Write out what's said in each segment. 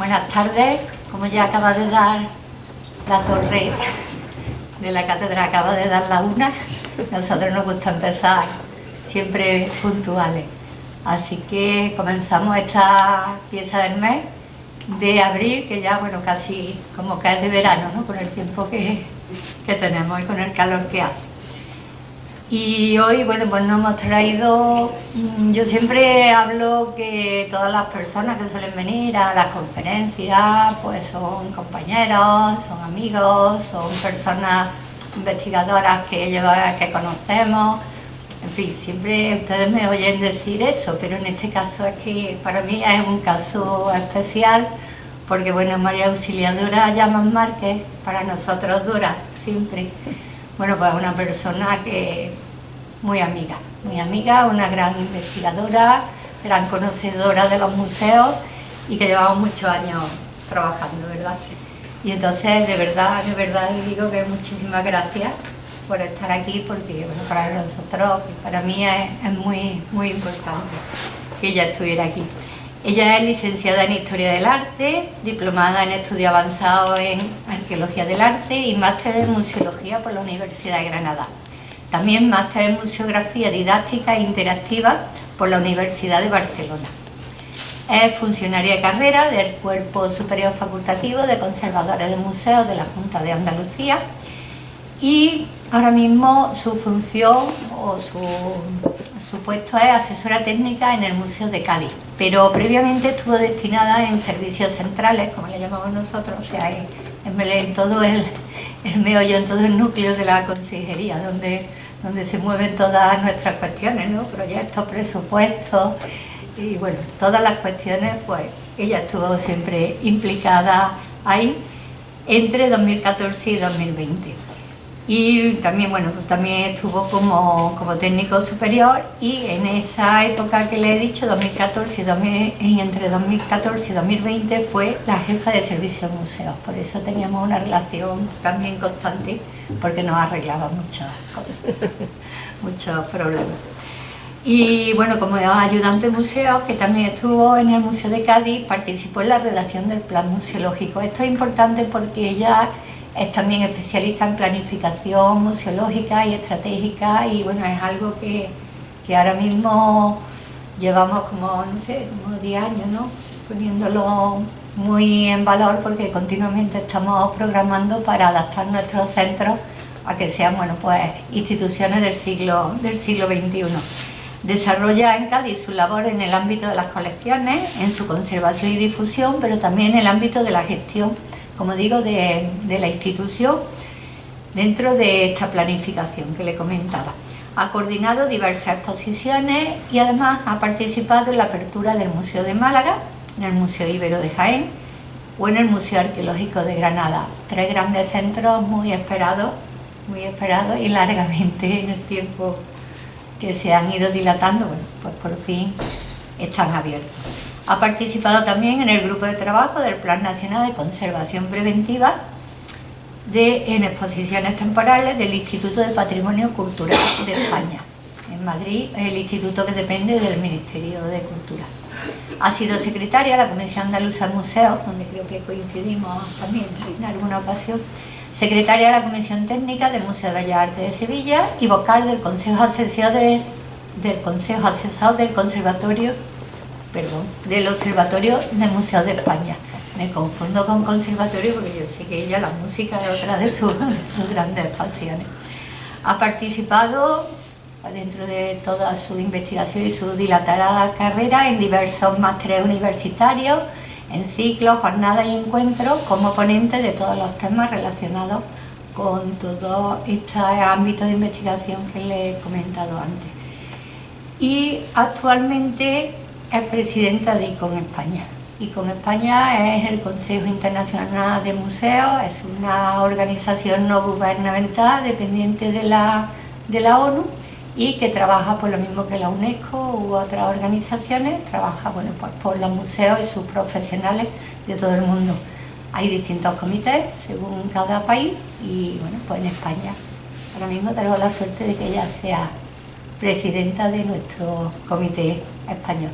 Buenas tardes, como ya acaba de dar la torre de la catedral, acaba de dar la una, nosotros nos gusta empezar siempre puntuales. Así que comenzamos esta pieza del mes de abril, que ya, bueno, casi como que es de verano, ¿no? Con el tiempo que, que tenemos y con el calor que hace. Y hoy, bueno, pues nos hemos traído, mm, yo siempre hablo que todas las personas que suelen venir a las conferencias, pues son compañeros, son amigos, son personas investigadoras que, que conocemos, en fin, siempre ustedes me oyen decir eso, pero en este caso es que para mí es un caso especial, porque bueno, María Auxiliadora Llamas Márquez, para nosotros dura siempre bueno, pues una persona que muy amiga, muy amiga, una gran investigadora, gran conocedora de los museos y que llevamos muchos años trabajando, ¿verdad? Y entonces, de verdad, de verdad, digo que muchísimas gracias por estar aquí, porque para nosotros, para mí es, muy, muy importante que ella estuviera aquí. Ella es licenciada en Historia del Arte, diplomada en Estudio Avanzado en Arqueología del Arte y máster en Museología por la Universidad de Granada. También máster en Museografía Didáctica e Interactiva por la Universidad de Barcelona. Es funcionaria de carrera del Cuerpo Superior Facultativo de Conservadores de Museos de la Junta de Andalucía y ahora mismo su función o su su puesto es asesora técnica en el Museo de Cádiz, pero previamente estuvo destinada en servicios centrales, como le llamamos nosotros, o sea, en, todo el, el meollo, en todo el núcleo de la consejería, donde, donde se mueven todas nuestras cuestiones, ¿no? proyectos, presupuestos, y bueno, todas las cuestiones, pues ella estuvo siempre implicada ahí entre 2014 y 2020 y también, bueno, pues también estuvo como, técnico superior y en esa época que le he dicho, 2014 y, entre 2014 y 2020 fue la jefa de servicio de museos, por eso teníamos una relación también constante porque nos arreglaba muchas cosas, muchos problemas. Y bueno, como ayudante de museo, que también estuvo en el Museo de Cádiz, participó en la redacción del plan museológico. Esto es importante porque ella es también especialista en planificación museológica y estratégica y bueno, es algo que, ahora mismo llevamos como, no sé, como 10 años, ¿no? Poniéndolo muy en valor porque continuamente estamos programando para adaptar nuestros centros a que sean, bueno, pues instituciones del siglo, del siglo XXI. Desarrolla en Cádiz su labor en el ámbito de las colecciones, en su conservación y difusión, pero también en el ámbito de la gestión como digo, de, la institución dentro de esta planificación que le comentaba. Ha coordinado diversas exposiciones y además ha participado en la apertura del Museo de Málaga, en el Museo Ibero de Jaén o en el Museo Arqueológico de Granada. Tres grandes centros muy esperados, muy esperados y largamente en el tiempo que se han ido dilatando, bueno, pues por fin están abiertos. Ha participado también en el grupo de trabajo del Plan Nacional de Conservación Preventiva de, en exposiciones temporales del Instituto de Patrimonio Cultural de España, en Madrid, el instituto que depende del Ministerio de Cultura. Ha sido secretaria de la Comisión Andaluza de Museos, donde creo que coincidimos también en alguna ocasión, secretaria de la Comisión Técnica del Museo de Bellas Artes de Sevilla y vocal del Consejo Asesor, del Consejo Asesor del Conservatorio perdón, del Observatorio del Museo de España. Me confundo con conservatorio porque yo sé que ella la música es otra de sus, grandes pasiones. Ha participado dentro de toda su investigación y su dilatada carrera en diversos másteres universitarios, en ciclos, jornadas y encuentros como ponente de todos los temas relacionados con todo este ámbito de investigación que le he comentado antes. Y actualmente es presidenta de ICON España. ICON España es el Consejo Internacional de Museos, es una organización no gubernamental dependiente de la, de la ONU y que trabaja por lo mismo que la UNESCO u otras organizaciones, trabaja bueno, pues por los museos y sus profesionales de todo el mundo. Hay distintos comités según cada país y bueno, pues en España ahora mismo tenemos la suerte de que ella sea presidenta de nuestro comité español.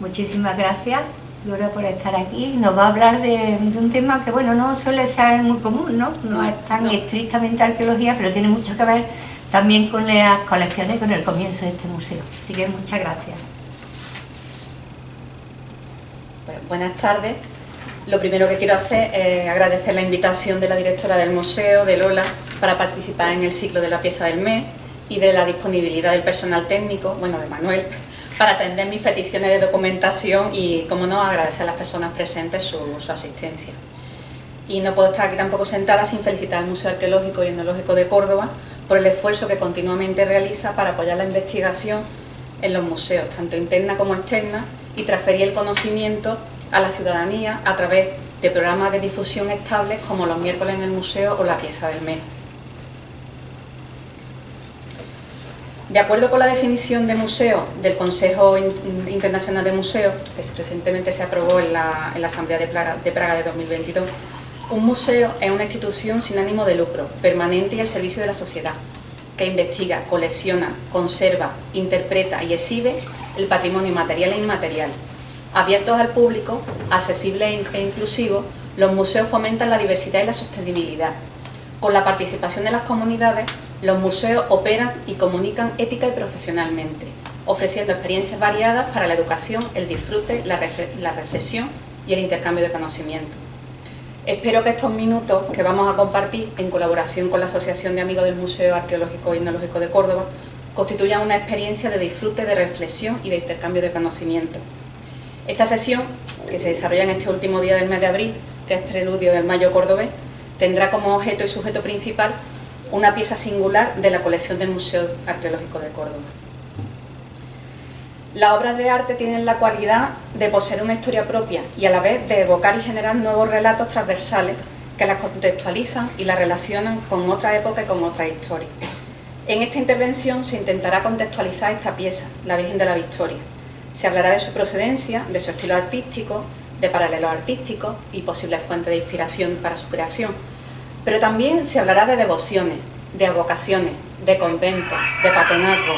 Muchísimas gracias Dora por estar aquí. Nos va a hablar de, un tema que, bueno, no suele ser muy común, ¿no? No es tan estrictamente arqueología, pero tiene mucho que ver también con las colecciones y con el comienzo de este museo. Así que muchas gracias. Buenas tardes. Lo primero que quiero hacer es agradecer la invitación de la directora del museo, de Lola, para participar en el ciclo de la pieza del mes y de la disponibilidad del personal técnico, bueno, de Manuel, para atender mis peticiones de documentación y, como no, agradecer a las personas presentes su, asistencia. Y no puedo estar aquí tampoco sentada sin felicitar al Museo Arqueológico y Etnológico de Córdoba por el esfuerzo que continuamente realiza para apoyar la investigación en los museos, tanto interna como externa, y transferir el conocimiento a la ciudadanía a través de programas de difusión estables como los miércoles en el museo o la pieza del mes. De acuerdo con la definición de museo del Consejo Internacional de Museos, que recientemente se aprobó en la, Asamblea de Praga, de Praga de 2022, un museo es una institución sin ánimo de lucro, permanente y al servicio de la sociedad, que investiga, colecciona, conserva, interpreta y exhibe el patrimonio material e inmaterial. Abiertos al público, accesibles e inclusivos, los museos fomentan la diversidad y la sostenibilidad. Con la participación de las comunidades, los museos operan y comunican ética y profesionalmente, ofreciendo experiencias variadas para la educación, el disfrute, la, reflexión y el intercambio de conocimiento. Espero que estos minutos que vamos a compartir en colaboración con la Asociación de Amigos del Museo Arqueológico y Etnológico de Córdoba constituyan una experiencia de disfrute, de reflexión y de intercambio de conocimiento. Esta sesión, que se desarrolla en este último día del mes de abril, que es preludio del Mayo Cordobés, tendrá como objeto y sujeto principal una pieza singular de la colección del Museo Arqueológico de Córdoba. Las obras de arte tienen la cualidad de poseer una historia propia y a la vez de evocar y generar nuevos relatos transversales que las contextualizan y las relacionan con otra época y con otra historia. En esta intervención se intentará contextualizar esta pieza, La Virgen de la Victoria. Se hablará de su procedencia, de su estilo artístico, de paralelos artísticos y posibles fuentes de inspiración para su creación, pero también se hablará de devociones, de vocaciones, de conventos, de patronazgo,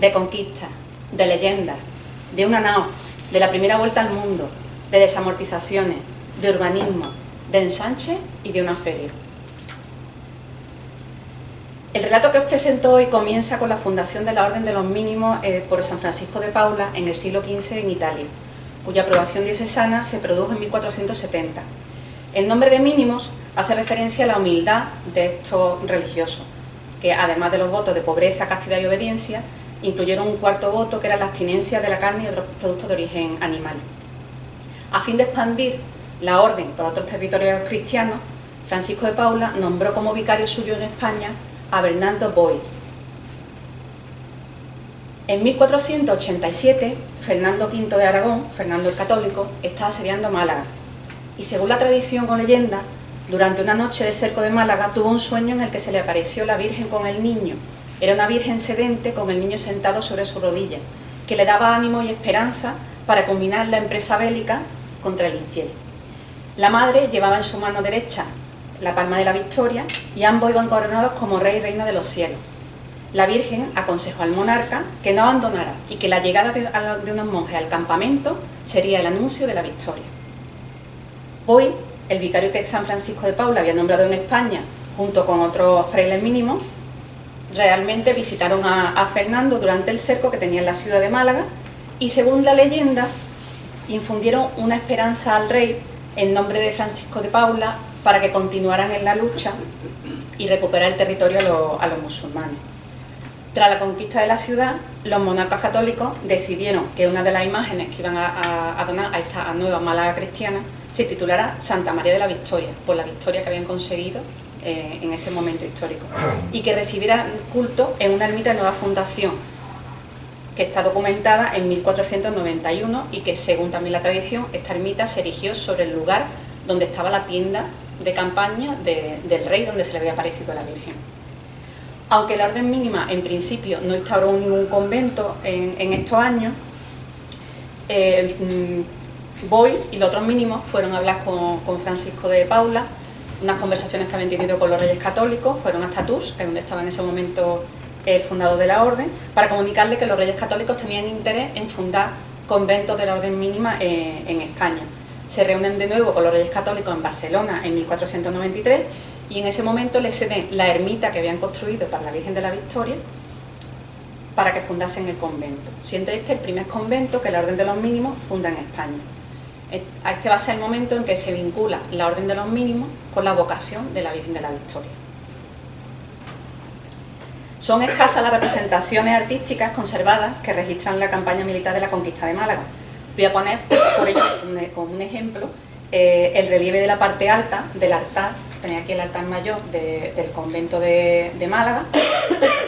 de conquistas, de leyendas, de una nao, de la primera vuelta al mundo, de desamortizaciones, de urbanismo, de ensanche y de una feria. El relato que os presento hoy comienza con la fundación de la Orden de los Mínimos eh, por San Francisco de Paula en el siglo XV en Italia, cuya aprobación diocesana se produjo en 1470. El nombre de mínimos hace referencia a la humildad de estos religiosos, que además de los votos de pobreza, castidad y obediencia, incluyeron un cuarto voto que era la abstinencia de la carne y otros productos de origen animal. A fin de expandir la orden por otros territorios cristianos, Francisco de Paula nombró como vicario suyo en España a Bernardo Boy. En 1487, Fernando V de Aragón, Fernando el Católico, estaba asediando Málaga, y según la tradición o leyenda, durante una noche del cerco de Málaga tuvo un sueño en el que se le apareció la Virgen con el niño. Era una Virgen sedente con el niño sentado sobre su rodilla, que le daba ánimo y esperanza para combinar la empresa bélica contra el infiel. La madre llevaba en su mano derecha la palma de la victoria y ambos iban coronados como rey y reina de los cielos. La Virgen aconsejó al monarca que no abandonara y que la llegada de, unos monjes al campamento sería el anuncio de la victoria. Hoy el vicario que San Francisco de Paula había nombrado en España, junto con otros frailes mínimos, realmente visitaron a, Fernando durante el cerco que tenía en la ciudad de Málaga y según la leyenda infundieron una esperanza al rey en nombre de Francisco de Paula para que continuaran en la lucha y recuperar el territorio a, los musulmanes. Tras la conquista de la ciudad, los monarcas católicos decidieron que una de las imágenes que iban a, donar a esta nueva Málaga cristiana se titulara Santa María de la Victoria, por la victoria que habían conseguido eh, en ese momento histórico, y que recibiera culto en una ermita de nueva fundación, que está documentada en 1491 y que, según también la tradición, esta ermita se erigió sobre el lugar donde estaba la tienda de campaña del rey donde se le había aparecido a la Virgen. Aunque la orden mínima en principio no instauró ningún convento en, estos años, eh, Voy y los otros mínimos fueron a hablar con, Francisco de Paula, unas conversaciones que habían tenido con los reyes católicos, fueron hasta Tours, que es donde estaba en ese momento el fundador de la orden, para comunicarle que los reyes católicos tenían interés en fundar conventos de la orden mínima en España. Se reúnen de nuevo con los reyes católicos en Barcelona en 1493 y en ese momento le ceden la ermita que habían construido para la Virgen de la Victoria para que fundasen el convento, siendo este el primer convento que la Orden de los Mínimos funda en España. Este va a ser el momento en que se vincula la Orden de los Mínimos con la vocación de la Virgen de la Victoria. Son escasas las representaciones artísticas conservadas que registran la campaña militar de la conquista de Málaga. Voy a poner, por ello, como un ejemplo, eh, el relieve de la parte alta del altar, tenía aquí el altar mayor del convento de, Málaga,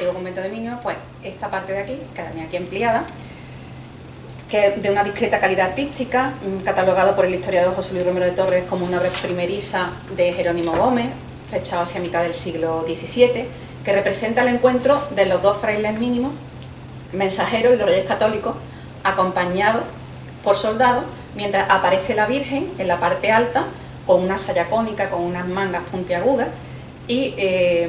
digo convento de Miño, pues esta parte de aquí, que tenía aquí empleada, que de una discreta calidad artística, mm, catalogado por el historiador José Luis Romero de Torres como una obra primeriza de Jerónimo Gómez, fechado hacia mitad del siglo XVII, que representa el encuentro de los dos frailes mínimos, mensajeros y los reyes católicos, acompañados por soldados, mientras aparece la Virgen en la parte alta, con una saya cónica, con unas mangas puntiagudas, y eh,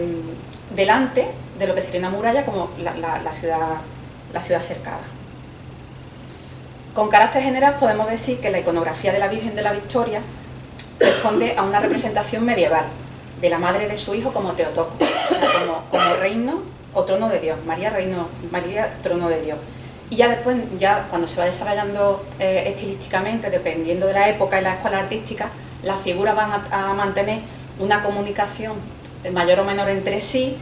delante de lo que sería una muralla como la, ciudad, la ciudad cercada. Con carácter general podemos decir que la iconografía de la Virgen de la Victoria responde a una representación medieval, de la madre de su hijo como Teotoco, o sea, como, reino o trono de Dios, María reino, María trono de Dios. Y ya después, ya cuando se va desarrollando eh, estilísticamente, dependiendo de la época y la escuela artística, las figuras van a, mantener una comunicación mayor o menor entre sí,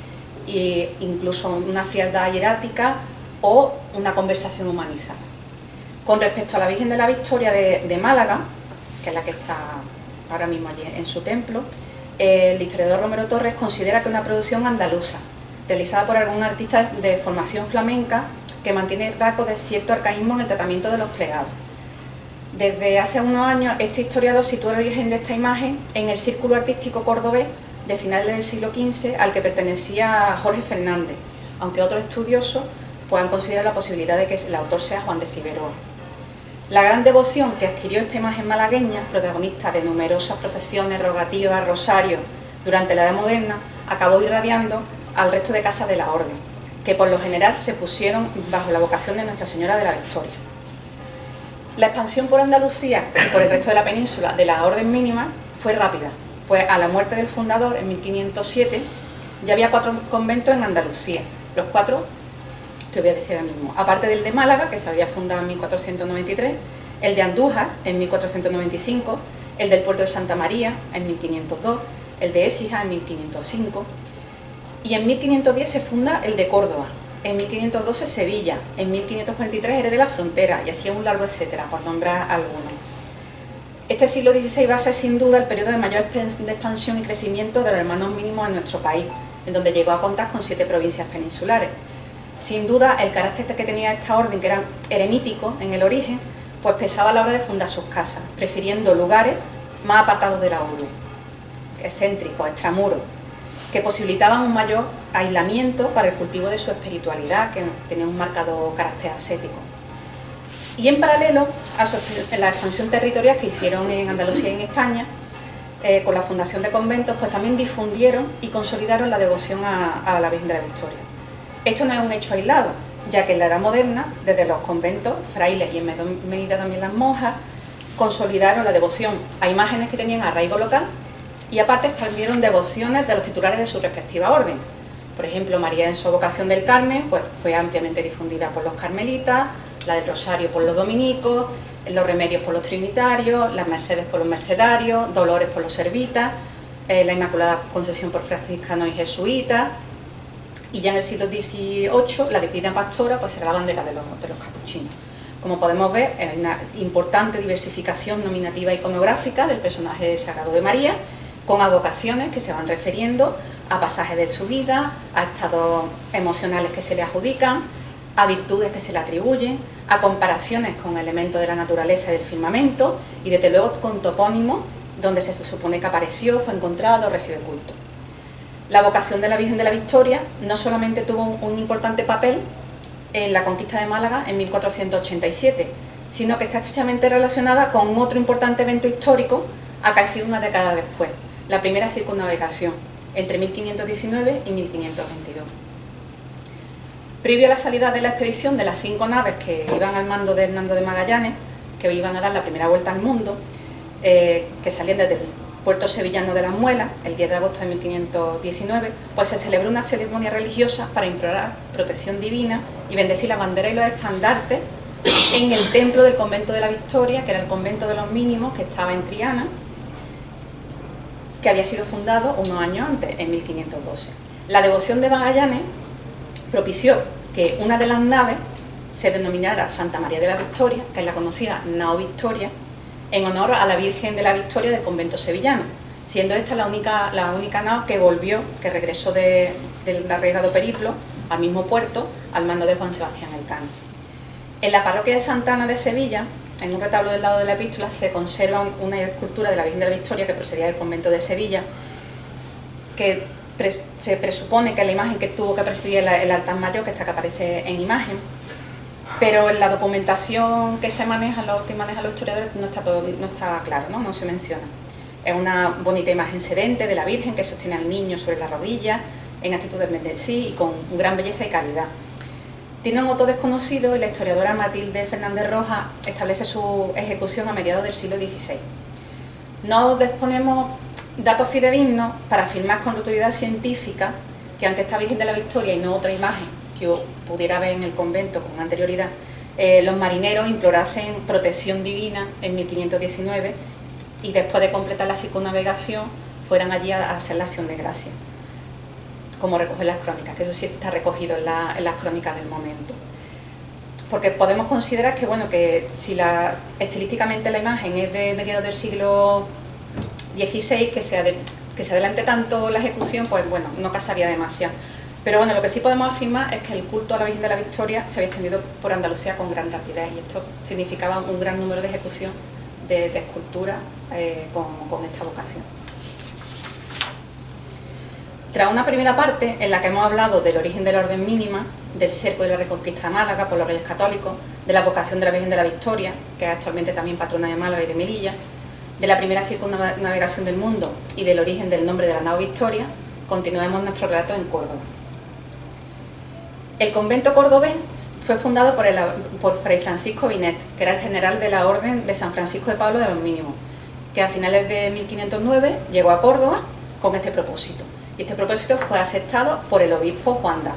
e incluso una frialdad hierática o una conversación humanizada. Con respecto a la Virgen de la Victoria de, Málaga, que es la que está ahora mismo allí en su templo, el historiador Romero Torres considera que una producción andaluza, realizada por algún artista de formación flamenca, que mantiene rasgos de cierto arcaísmo en el tratamiento de los plegados. Desde hace unos años, este historiador sitúa el origen de esta imagen en el círculo artístico cordobés de finales del siglo XV al que pertenecía Jorge Fernández, aunque otros estudiosos puedan considerar la posibilidad de que el autor sea Juan de Figueroa. La gran devoción que adquirió esta imagen malagueña, protagonista de numerosas procesiones, rogativas, rosarios durante la Edad Moderna, acabó irradiando al resto de casas de la Orden, que por lo general se pusieron bajo la vocación de Nuestra Señora de la Victoria. La expansión por Andalucía y por el resto de la península de la Orden Mínima fue rápida, pues a la muerte del fundador en 1507 ya había cuatro conventos en Andalucía, los cuatro que voy a decir ahora mismo. Aparte del de Málaga, que se había fundado en 1493, el de Andújar en 1495, el del puerto de Santa María en 1502, el de Écija en 1505 y en 1510 se funda el de Córdoba, en 1512 Sevilla, en 1543 Eres de la Frontera y así un largo etcétera, por nombrar algunos. Este siglo XVI va a ser sin duda el periodo de mayor expansión y crecimiento de los hermanos mínimos en nuestro país, en donde llegó a contar con siete provincias peninsulares. Sin duda, el carácter que tenía esta orden, que era eremítico en el origen, pues pesaba a la hora de fundar sus casas, prefiriendo lugares más apartados de la urbe, excéntricos, extramuros, que posibilitaban un mayor aislamiento para el cultivo de su espiritualidad, que tenía un marcado carácter ascético. Y en paralelo a la expansión territorial que hicieron en Andalucía y en España, eh, con la fundación de conventos, pues también difundieron y consolidaron la devoción a la Virgen de la Victoria. Esto no es un hecho aislado, ya que en la Edad Moderna, desde los conventos, frailes y en medida también las monjas, consolidaron la devoción a imágenes que tenían arraigo local y aparte expandieron devociones de los titulares de su respectiva orden. Por ejemplo, María en su vocación del Carmen pues, fue ampliamente difundida por los carmelitas, la del Rosario por los dominicos, los remedios por los trinitarios, las mercedes por los mercedarios, dolores por los servitas, eh, la Inmaculada Concesión por franciscanos y jesuitas, y ya en el siglo XVIII la Divina Pastora pues era la bandera de los, de los capuchinos. Como podemos ver, hay una importante diversificación nominativa iconográfica del personaje sagrado de María, con avocaciones que se van refiriendo a pasajes de su vida, a estados emocionales que se le adjudican, a virtudes que se le atribuyen, a comparaciones con elementos de la naturaleza y del firmamento y desde luego con topónimos donde se supone que apareció, fue encontrado, recibe culto. La vocación de la Virgen de la Victoria no solamente tuvo un importante papel en la conquista de Málaga en 1487, sino que está estrechamente relacionada con otro importante evento histórico acaecido una década después, la primera circunnavegación, entre 1519 y 1522. Previo a la salida de la expedición de las cinco naves que iban al mando de Hernando de Magallanes, que iban a dar la primera vuelta al mundo, eh, que salían desde el puerto sevillano de las Muelas, el 10 de agosto de 1519, pues se celebró una ceremonia religiosa para implorar protección divina y bendecir la bandera y los estandartes en el templo del convento de la Victoria, que era el convento de los mínimos, que estaba en Triana, que había sido fundado unos años antes, en 1512. La devoción de Magallanes propició que una de las naves se denominara Santa María de la Victoria, que es la conocida Nao Victoria, en honor a la Virgen de la Victoria del convento sevillano, siendo esta la única, la única nao que volvió, que regresó del arriesgado periplo al mismo puerto, al mando de Juan Sebastián Elcano. En la parroquia de Santana de Sevilla, en un retablo del lado de la epístola, se conserva una escultura de la Virgen de la Victoria que procedía del convento de Sevilla, que se presupone que es la imagen que tuvo que presidir el altar mayor, que está que aparece en imagen, pero en la documentación que se maneja, los que manejan los historiadores, no está, todo, no está claro, ¿no? no se menciona. Es una bonita imagen sedente de la Virgen que sostiene al niño sobre la rodilla, en actitud de sí y con gran belleza y calidad. Tiene un otro desconocido y la historiadora Matilde Fernández Rojas establece su ejecución a mediados del siglo XVI. No disponemos datos fidedignos para afirmar con autoridad científica que ante esta Virgen de la Victoria y no otra imagen que pudiera ver en el convento con anterioridad, eh, los marineros implorasen protección divina en 1519 y después de completar la circunnavegación fueran allí a hacer la acción de gracia, como recogen las crónicas, que eso sí está recogido en, las crónicas del momento. Porque podemos considerar que, bueno, que si la, estilísticamente la imagen es de mediados del siglo XVI, que se, que se adelante tanto la ejecución, pues bueno, no casaría demasiado. Pero bueno, lo que sí podemos afirmar es que el culto a la Virgen de la Victoria se había extendido por Andalucía con gran rapidez y esto significaba un gran número de ejecución de, esculturas eh, con, esta vocación. Tras una primera parte en la que hemos hablado del origen de la orden mínima, del cerco y la reconquista de Málaga por los reyes católicos, de la vocación de la Virgen de la Victoria, que es actualmente también patrona de Málaga y de Melilla, de la primera circunnavegación del mundo y del origen del nombre de la nao Victoria, continuemos nuestro relato en Córdoba. El convento cordobés fue fundado por, Fray Francisco Binet, que era el general de la Orden de San Francisco de Pablo de los Mínimos, que a finales de 1509 llegó a Córdoba con este propósito. Y este propósito fue aceptado por el obispo Juan Daz.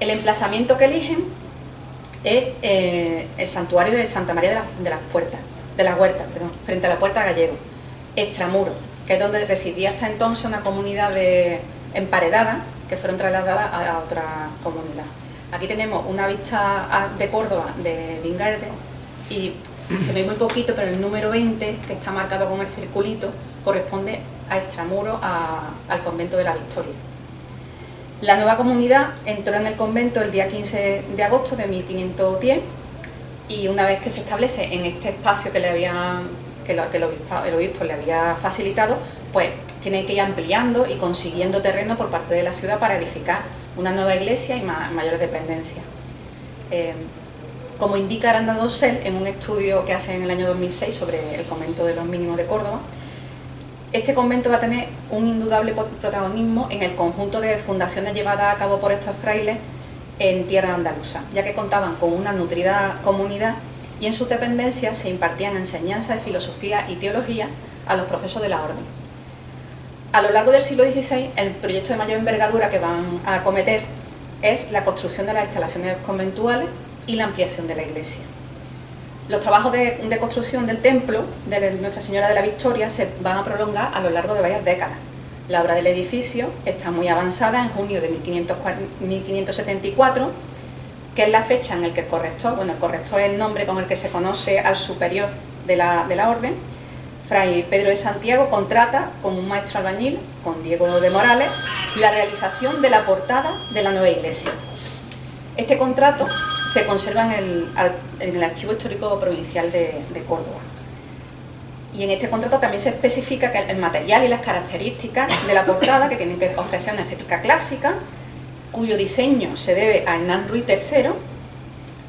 El emplazamiento que eligen es eh, el santuario de Santa María de, las Puertas, de la Huerta, perdón, frente a la Puerta Gallego, extramuro, que es donde residía hasta entonces una comunidad de emparedada que fueron trasladadas a otra comunidad. Aquí tenemos una vista de Córdoba de Vingarde y se ve muy poquito, pero el número 20, que está marcado con el circulito, corresponde a Extramuro, al convento de la Victoria. La nueva comunidad entró en el convento el día 15 de agosto de 1510 y una vez que se establece en este espacio que, le había, que, el obispo le había facilitado, pues tienen que ir ampliando y consiguiendo terreno por parte de la ciudad para edificar una nueva iglesia y mayor dependencia. Eh, como indica Aranda Dossel en un estudio que hace en el año 2006 sobre el convento de los mínimos de Córdoba, este convento va a tener un indudable protagonismo en el conjunto de fundaciones llevadas a cabo por estos frailes en tierra andaluza, ya que contaban con una nutrida comunidad y en sus dependencias se impartían enseñanzas de filosofía y teología a los profesos de la orden. A lo largo del siglo XVI, el proyecto de mayor envergadura que van a acometer es la construcción de las instalaciones conventuales y la ampliación de la iglesia. Los trabajos de, construcción del templo de Nuestra Señora de la Victoria se van a prolongar a lo largo de varias décadas. La obra del edificio está muy avanzada en junio de 1574, que es la fecha en la que el corrector, bueno, el corrector es el nombre con el que se conoce al superior de la, de la orden, Fray Pedro de Santiago contrata con un maestro albañil, con Diego de Morales, la realización de la portada de la nueva iglesia. Este contrato se conserva en el, Archivo Histórico Provincial de, Córdoba. Y en este contrato también se especifica que el material y las características de la portada, que tienen que ofrecer una estética clásica, cuyo diseño se debe a Hernán Ruiz III,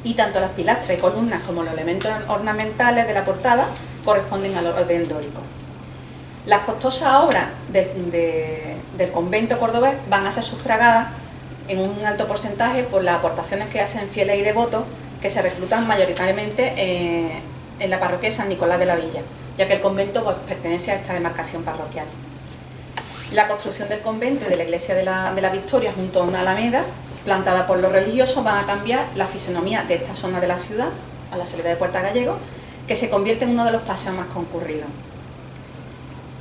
y tanto las pilastras y columnas como los elementos ornamentales de la portada corresponden al orden dórico. Las costosas obras del convento cordobés van a ser sufragadas en un alto porcentaje por las aportaciones que hacen fieles y devotos que se reclutan mayoritariamente en la parroquia San Nicolás de la Villa, ya que el convento pues, pertenece a esta demarcación parroquial. La construcción del convento y de la iglesia de la, de la Victoria junto a una alameda plantada por los religiosos van a cambiar la fisonomía de esta zona de la ciudad, a la salida de Puerta Gallego, que se convierte en uno de los paseos más concurridos.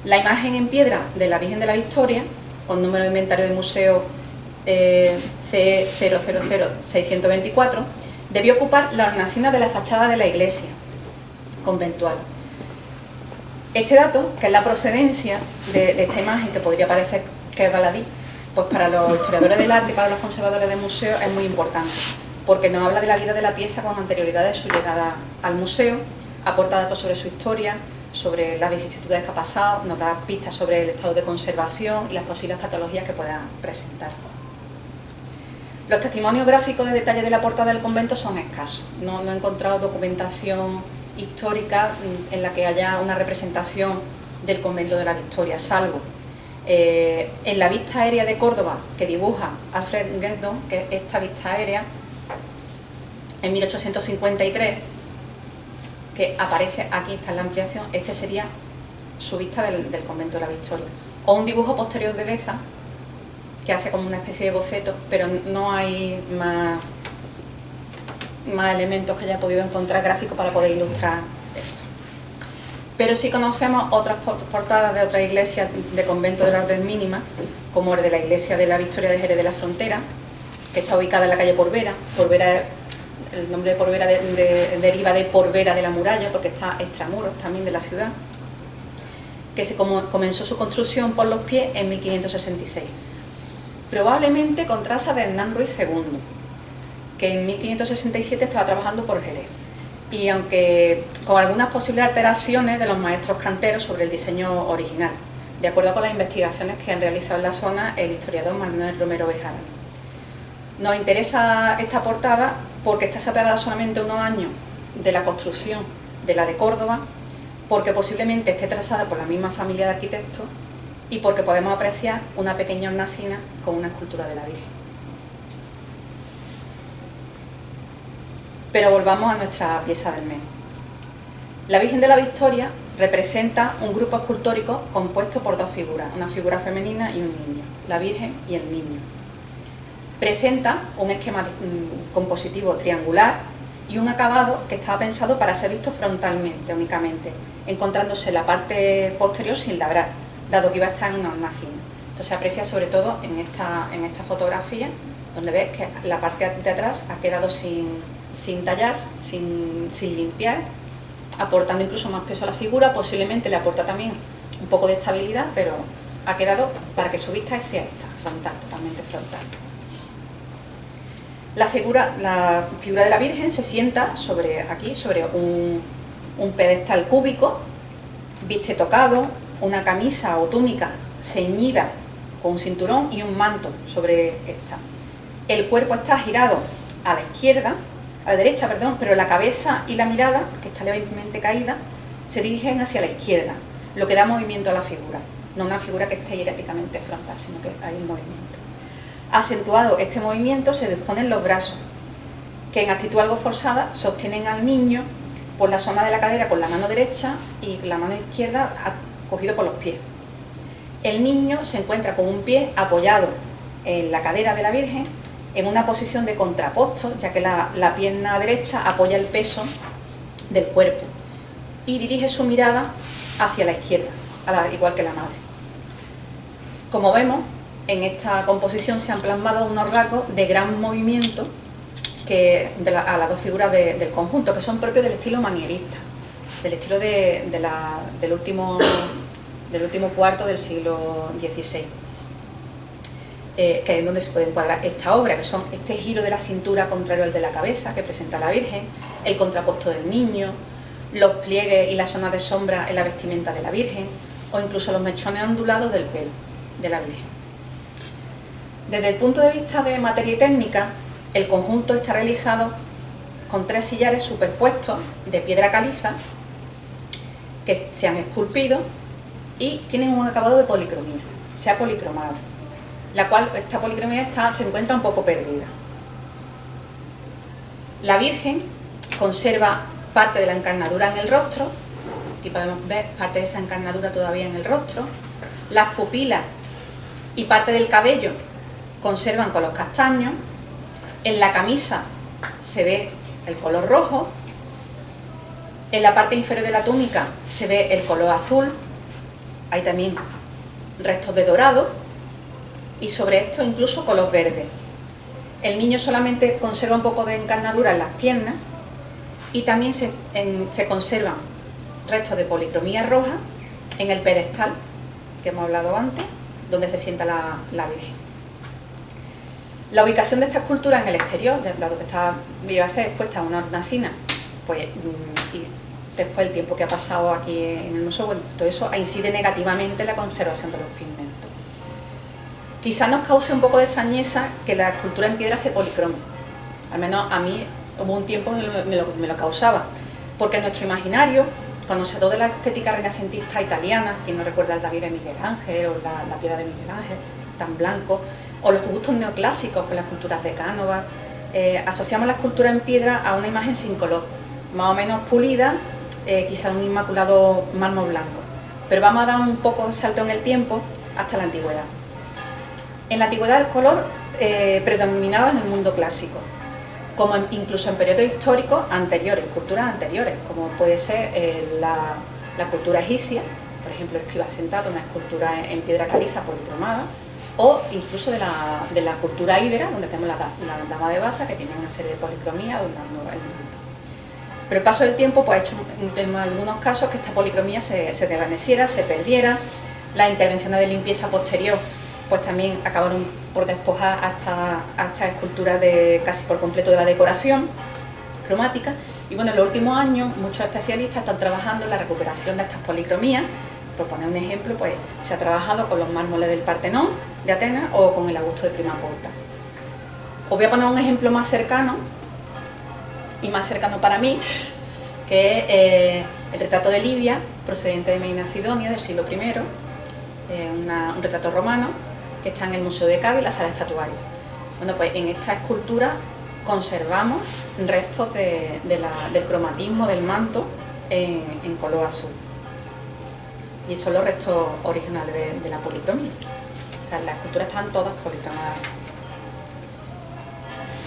La imagen en piedra de la Virgen de la Victoria, con número de inventario de museo eh, C000624, debió ocupar la hornacina de la fachada de la iglesia conventual. Este dato, que es la procedencia de, esta imagen, que podría parecer que es baladí, pues para los historiadores del arte y para los conservadores de museo es muy importante, porque nos habla de la vida de la pieza con anterioridad de su llegada al museo, aporta datos sobre su historia, sobre las vicisitudes que ha pasado, nos da pistas sobre el estado de conservación y las posibles patologías que puedan presentar. Los testimonios gráficos de detalle de la portada del convento son escasos. No, he encontrado documentación histórica en la que haya una representación del convento de la Victoria, salvo eh, en la vista aérea de Córdoba que dibuja Alfred Guerdon, que es esta vista aérea, en 1853, que aparece aquí, está en la ampliación, este sería su vista del, convento de la Victoria. O un dibujo posterior de Deza, que hace como una especie de boceto, pero no hay más, más elementos que haya podido encontrar gráficos para poder ilustrar esto. Pero sí conocemos otras portadas de otras iglesias de convento de la orden mínima, como el de la iglesia de la Victoria de Jerez de la Frontera, que está ubicada en la calle Porvera. Porvera el nombre de Porvera deriva de Porvera de la Muralla, porque está extramuros también de la ciudad, que se comenzó su construcción por los pies en 1566 probablemente con traza de Hernán Ruiz II, que en 1567 estaba trabajando por Jerez. Y aunque con algunas posibles alteraciones de los maestros canteros sobre el diseño original, de acuerdo con las investigaciones que han realizado en la zona el historiador Manuel Romero Bejada. Nos interesa esta portada porque está separada solamente unos años de la construcción de la de Córdoba, porque posiblemente esté trazada por la misma familia de arquitectos y porque podemos apreciar una pequeña hornacina con una escultura de la Virgen. Pero volvamos a nuestra pieza del mes. La Virgen de la Victoria representa un grupo escultórico compuesto por dos figuras, una figura femenina y un niño, la Virgen y el niño. Presenta un esquema mm, compositivo triangular y un acabado que estaba pensado para ser visto frontalmente únicamente, encontrándose la parte posterior sin labrar, dado que iba a estar en una hornacina. Entonces se aprecia sobre todo en esta, en esta fotografía, donde ves que la parte de atrás ha quedado sin, sin tallar, sin, limpiar, aportando incluso más peso a la figura, posiblemente le aporta también un poco de estabilidad, pero ha quedado para que su vista sea esta, frontal, totalmente frontal. La figura, la figura de la Virgen se sienta sobre aquí, sobre un, pedestal cúbico, viste tocado, una camisa o túnica ceñida con un cinturón y un manto sobre esta. El cuerpo está girado a la izquierda, a la derecha, perdón, pero la cabeza y la mirada, que está levemente caída, se dirigen hacia la izquierda, lo que da movimiento a la figura. No una figura que esté hieráticamente frontal, sino que hay un movimiento. Acentuado este movimiento se disponen los brazos, que en actitud algo forzada sostienen al niño por la zona de la cadera con la mano derecha y la mano izquierda cogido por los pies. El niño se encuentra con un pie apoyado en la cadera de la Virgen en una posición de contraposto, ya que la, pierna derecha apoya el peso del cuerpo y dirige su mirada hacia la izquierda, igual que la madre. Como vemos, en esta composición se han plasmado unos rasgos de gran movimiento que, a las dos figuras del conjunto, que son propios del estilo manierista del estilo del, último, cuarto del siglo XVI. Eh, que es donde se puede encuadrar esta obra, que son este giro de la cintura contrario al de la cabeza que presenta la Virgen, el contrapuesto del niño, los pliegues y las zonas de sombra en la vestimenta de la Virgen, o incluso los mechones ondulados del pelo de la Virgen. Desde el punto de vista de materia y técnica, el conjunto está realizado con tres sillares superpuestos de piedra caliza que se han esculpido y tienen un acabado de policromía, se ha policromado. la cual esta policromía se encuentra un poco perdida. La Virgen conserva parte de la encarnadura en el rostro, aquí podemos ver parte de esa encarnadura todavía en el rostro, las pupilas y parte del cabello conservan con los castaños, en la camisa se ve el color rojo, en la parte inferior de la túnica se ve el color azul, hay también restos de dorado y sobre esto incluso color verde. El niño solamente conserva un poco de encarnadura en las piernas y también se, conservan restos de policromía roja en el pedestal que hemos hablado antes, donde se sienta la, Virgen. La ubicación de esta escultura en el exterior, dado que está, iba a ser expuesta a una hornacina, pues, mm, y después el tiempo que ha pasado aquí en el museo, bueno, todo eso incide negativamente en la conservación de los pigmentos. Quizá nos cause un poco de extrañeza que la escultura en piedra se policrome, al menos a mí hubo un tiempo me lo, me lo causaba, porque nuestro imaginario, cuando se de la estética renacentista italiana, quien no recuerda el David de Miguel Ángel o la, piedra de Miguel Ángel, tan blanco, o los gustos neoclásicos con las culturas de Cánova, eh, asociamos la escultura en piedra a una imagen sin color, más o menos pulida, eh, quizá un inmaculado mármol blanco. Pero vamos a dar un poco de salto en el tiempo hasta la antigüedad. En la antigüedad el color eh, predominaba en el mundo clásico, como incluso en periodos históricos anteriores, culturas anteriores, como puede ser eh, la, cultura egipcia, por ejemplo, escriba sentado, una escultura en, piedra caliza policromada, o incluso de la, cultura íbera, donde tenemos la, dama de Baza, que tiene una serie de policromía donde el Pero el paso del tiempo pues, ha hecho en algunos casos que esta policromía se, desvaneciera, se perdiera, las intervenciones de limpieza posterior pues también acabaron por despojar hasta, esta escultura de casi por completo de la decoración cromática. Y bueno, en los últimos años muchos especialistas están trabajando en la recuperación de estas policromías. Por poner un ejemplo, pues se ha trabajado con los mármoles del Partenón de Atenas o con el Augusto de Prima Porta. Os voy a poner un ejemplo más cercano y más cercano para mí, que es eh, el retrato de Livia, procedente de Medina Sidonia del siglo I, un retrato romano que está en el Museo de Cádiz, la sala estatuaria. Bueno, pues en esta escultura conservamos restos del cromatismo del manto en, color azul. Y son los restos originales de, la policromía. O sea, las esculturas están todas policromadas.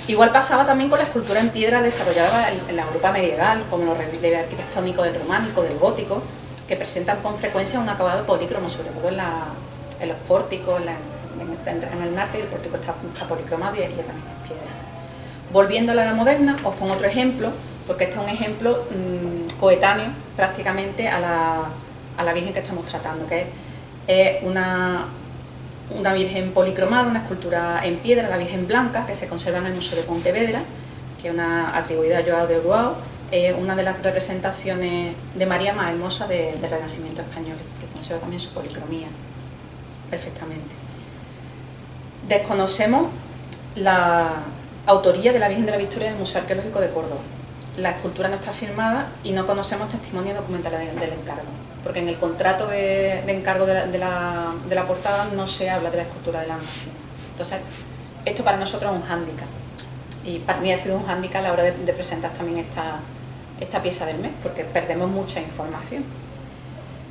Igual pasaba también con la escultura en piedra desarrollada en, la Europa medieval, como los relieves arquitectónicos del románico, del gótico, que presentan con frecuencia un acabado polícromo, sobre todo en, los pórticos, en, en, el norte, el pórtico está, policromado y, también es piedra. Volviendo a la edad moderna, os pongo otro ejemplo, porque este es un ejemplo mm, coetáneo prácticamente a la, Virgen que estamos tratando, que es, una, Virgen policromada, una escultura en piedra, la Virgen Blanca, que se conserva en el Museo de Pontevedra, que es una atribuida a Joao de Uruao, es una de las representaciones de María más hermosas del Renacimiento español, que conserva también su policromía perfectamente. Desconocemos la autoría de la Virgen de la Victoria en el Museo Arqueológico de Córdoba. La escultura no está firmada y no conocemos testimonios documentales del, encargo, porque en el contrato de, encargo de la, portada no se habla de la escultura de la nación. Entonces, esto para nosotros es un hándicap. Y para mí ha sido un hándicap a la hora de, presentar también esta, esta pieza del mes, porque perdemos mucha información.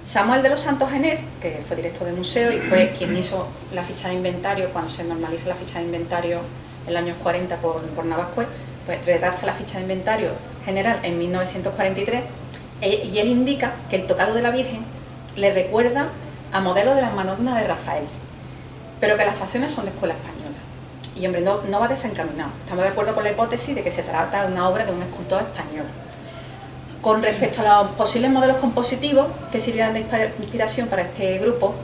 Samuel de los Santos Gener, que fue director del museo y fue quien hizo la ficha de inventario cuando se normaliza la ficha de inventario en los años 40 por, por Navascué, pues redacta la ficha de inventario general en 1943 e, y él indica que el tocado de la Virgen le recuerda a modelos de las Madonnas de Rafael, pero que las facciones son de escuela española. Y hombre, no, no va desencaminado. Estamos de acuerdo con la hipótesis de que se trata de una obra de un escultor español. Con respecto a los posibles modelos compositivos que sirvieran de inspiración para este grupo,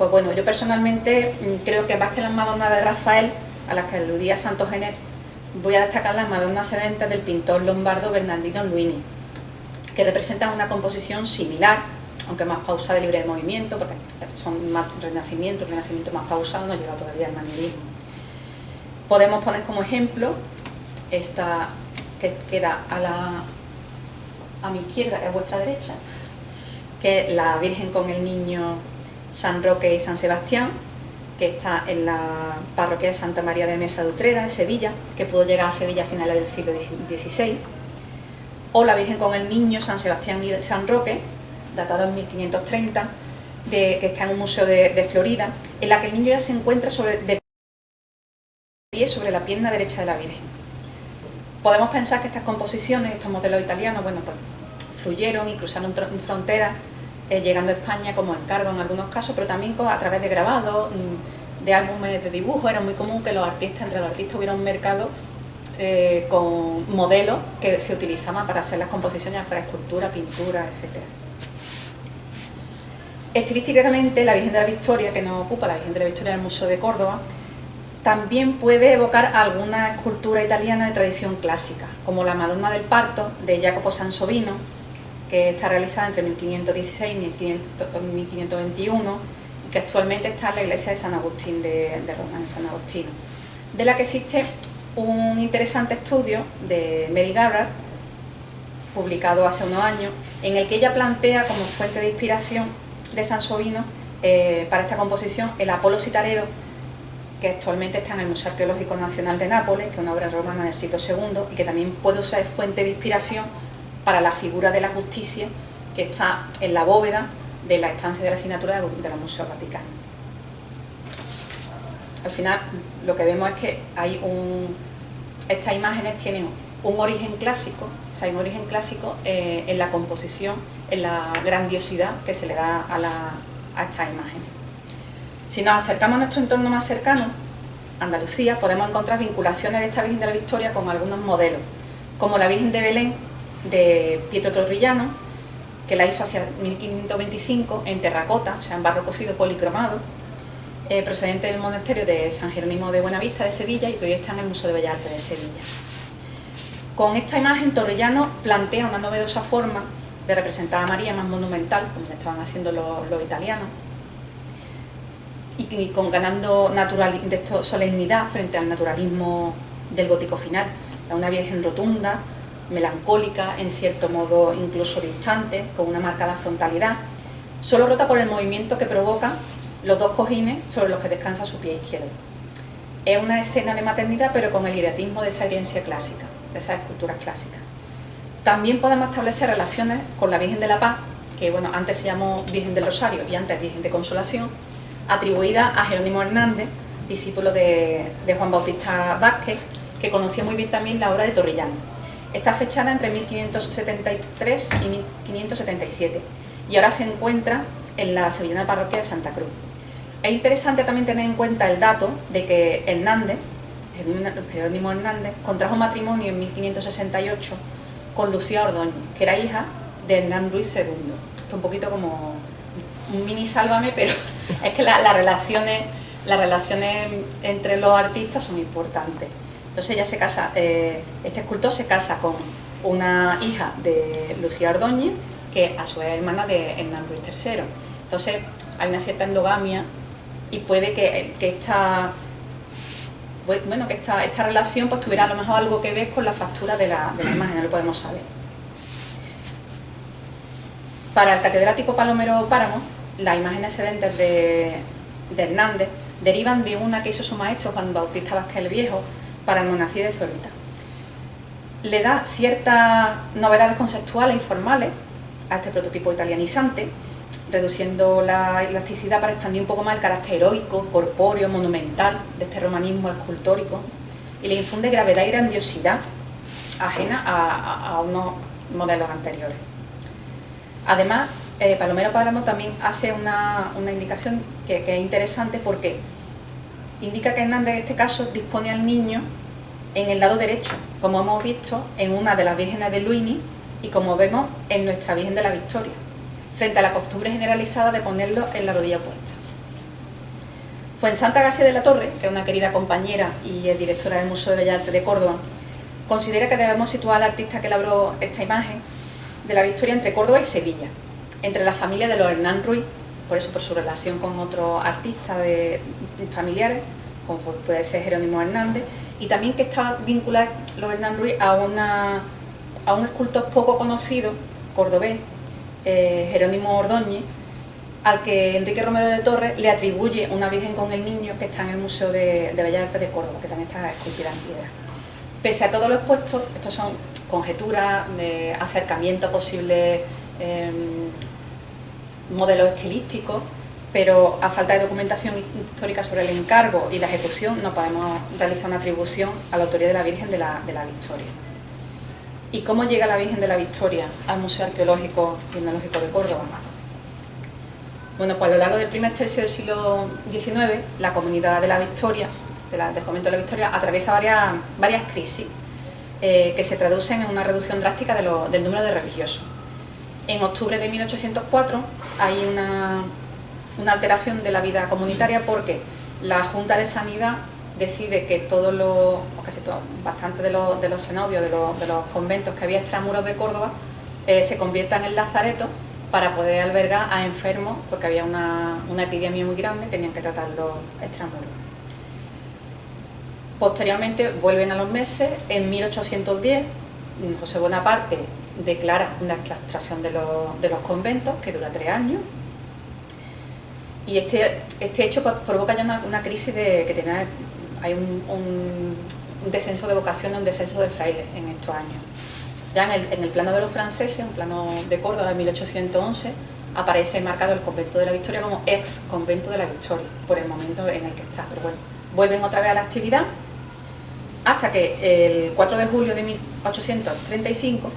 pues bueno, yo personalmente mm, creo que más que las Madonnas de Rafael, a las que aludía Santos Gener, voy a destacar las Madonnas sedentes del pintor lombardo Bernardino Luini, que representan una composición similar, aunque más pausada y libre de movimiento, porque son más renacimiento, renacimiento más pausado, no llega todavía al manierismo. Podemos poner como ejemplo esta que queda a la mi izquierda y a vuestra derecha, que es la Virgen con el Niño San Roque y San Sebastián, que está en la parroquia de Santa María de Mesa de Utrera, en Sevilla, que pudo llegar a Sevilla a finales del siglo XVI, o la Virgen con el Niño, San Sebastián y San Roque, datado en 1530, de, que está en un museo de, Florida, en la que el niño ya se encuentra sobre, de pie sobre la pierna derecha de la Virgen. Podemos pensar que estas composiciones, estos modelos italianos, bueno, pues fluyeron y cruzaron fronteras eh, llegando a España como encargo en algunos casos, pero también a través de grabados, mm, de álbumes de dibujo. Era muy común que los artistas, entre los artistas hubiera un mercado eh, con modelos que se utilizaban para hacer las composiciones, fuera escultura, pintura, etc. Estilísticamente, la Virgen de la Victoria, que nos ocupa, la Virgen de la Victoria del Museo de Córdoba, también puede evocar alguna escultura italiana de tradición clásica, como la Madonna del Parto de Jacopo Sansovino, que está realizada entre 1516 y 1521 y que actualmente está en la iglesia de San Agustín de, Roma, en San Agustino, de la que existe un interesante estudio de Mary Garrard, publicado hace unos años, en el que ella plantea como fuente de inspiración de Sansovino eh, para esta composición el Apolo Citaredo, que actualmente está en el Museo Arqueológico Nacional de Nápoles, que es una obra romana del siglo II y que también puede ser fuente de inspiración para la figura de la justicia que está en la bóveda de la estancia de la asignatura de los Museos Vaticanos. Al final lo que vemos es que estas imágenes tienen un origen clásico, o sea, hay un origen clásico eh, en la composición, en la grandiosidad que se le da a, a estas imágenes. Si nos acercamos a nuestro entorno más cercano, Andalucía, podemos encontrar vinculaciones de esta Virgen de la Victoria con algunos modelos, como la Virgen de Belén, de Pietro Torrillano, que la hizo hacia 1525 en terracota, o sea, en barro cocido policromado, eh, procedente del monasterio de San Jerónimo de Buenavista de Sevilla y que hoy está en el Museo de Bellas Artes de Sevilla. Con esta imagen Torrillano plantea una novedosa forma de representar a María más monumental, como le estaban haciendo los, italianos, y, con ganando solemnidad frente al naturalismo del gótico final, una virgen rotunda, melancólica, en cierto modo incluso distante, con una marcada frontalidad, solo rota por el movimiento que provoca los dos cojines sobre los que descansa su pie izquierdo. Es una escena de maternidad, pero con el hieratismo de esa herencia clásica, de esas esculturas clásicas. También podemos establecer relaciones con la Virgen de la Paz, que bueno, antes se llamó Virgen del Rosario y antes Virgen de Consolación, atribuida a Jerónimo Hernández, discípulo de, de Juan Bautista Vázquez, que conocía muy bien también la obra de Torrellano. Está fechada entre 1573 y 1577 y ahora se encuentra en la sevillana parroquia de Santa Cruz. Es interesante también tener en cuenta el dato de que Hernández, Jerónimo Hernández, contrajo matrimonio en 1568 con Lucía Ordóñez, que era hija de Hernán Luis II. Esto es un poquito como un mini sálvame, pero es que las relaciones, las relaciones entre los artistas son importantes. Entonces ella se casa, eh, este escultor se casa con una hija de Lucía Ordóñez, que a su vez es hermana de Hernán Luis III. Entonces hay una cierta endogamia y puede que, esta bueno, que esta, esta, relación pues tuviera a lo mejor algo que ver con la factura de la, imagen, no lo podemos saber. Para el catedrático Palomero Páramo, las imágenes excedentes de, de Hernández derivan de una que hizo su maestro Juan Bautista Vázquez el Viejo, para el monasterio de Zorita. Le da ciertas novedades conceptuales y formales a este prototipo italianizante, reduciendo la elasticidad para expandir un poco más el carácter heroico, corpóreo, monumental de este romanismo escultórico y le infunde gravedad y grandiosidad ajena a, unos modelos anteriores. Además, eh, Palomero Páramo también hace una, indicación que, que, es interesante porque indica que Hernández en este caso dispone al niño en el lado derecho, como hemos visto en una de las vírgenes de Luini y como vemos en nuestra Virgen de la Victoria, frente a la costumbre generalizada de ponerlo en la rodilla puesta. Fue en Santa García de la Torre, que es una querida compañera y es directora del Museo de Bellas Artes de Córdoba, considera que debemos situar al artista que elaboró esta imagen de la Victoria entre Córdoba y Sevilla, entre la familia de los Hernán Ruiz, por eso por su relación con otros artistas de, familiares, como puede ser Jerónimo Hernández, y también que está vinculado los Hernán Ruiz a, a un escultor poco conocido, cordobés, eh, Jerónimo Ordóñez, al que Enrique Romero de Torres le atribuye una Virgen con el Niño que está en el Museo de, Bellas Artes de Córdoba, que también está esculpida en piedra. Pese a todo lo expuesto, estos son conjeturas de acercamiento a posibles em, modelos estilísticos, pero a falta de documentación histórica sobre el encargo y la ejecución no podemos realizar una atribución a la autoría de la Virgen de de la Victoria. ¿Y cómo llega la Virgen de la Victoria al Museo Arqueológico y Etnológico de Córdoba? Bueno, pues a lo largo del primer tercio del siglo XIX, la comunidad de la Victoria, del convento de la Victoria, atraviesa varias, varias crisis eh, que se traducen en una reducción drástica del número de religiosos. En octubre de 1804 hay una, alteración de la vida comunitaria porque la Junta de Sanidad decide que todos los, o casi todo, bastante de los, de los cenobios, de los, conventos que había extramuros de Córdoba, eh, se conviertan en lazaretos para poder albergar a enfermos, porque había una, epidemia muy grande, tenían que tratarlos extramuros. Posteriormente vuelven a los meses, en 1810 José Bonaparte declara una extracción de los, conventos que dura tres años y este, este hecho provoca ya una, crisis de que tiene, hay un, descenso de vocaciones, un descenso de frailes en estos años. Ya en el, plano de los franceses, un plano de Córdoba de 1811, aparece marcado el convento de la Victoria como ex convento de la Victoria, por el momento en el que está. Pero bueno, vuelven otra vez a la actividad hasta que el 4 de julio de 1835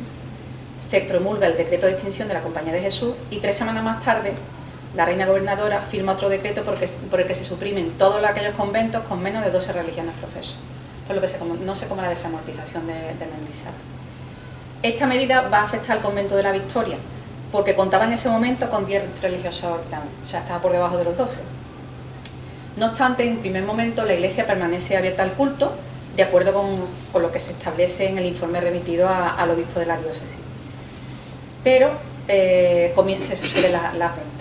se promulga el decreto de extinción de la Compañía de Jesús y tres semanas más tarde la reina gobernadora firma otro decreto por el que se suprimen todos aquellos conventos con menos de 12 religiones profesas. Esto es lo que se conoce como la desamortización de, de Mendizábal. Esta medida va a afectar al convento de la Victoria, porque contaba en ese momento con 10 religiosos o sea, estaba por debajo de los 12. No obstante, en primer momento la iglesia permanece abierta al culto, de acuerdo con, lo que se establece en el informe remitido al obispo de la diócesis. Pero eh, se sucede la, la venta.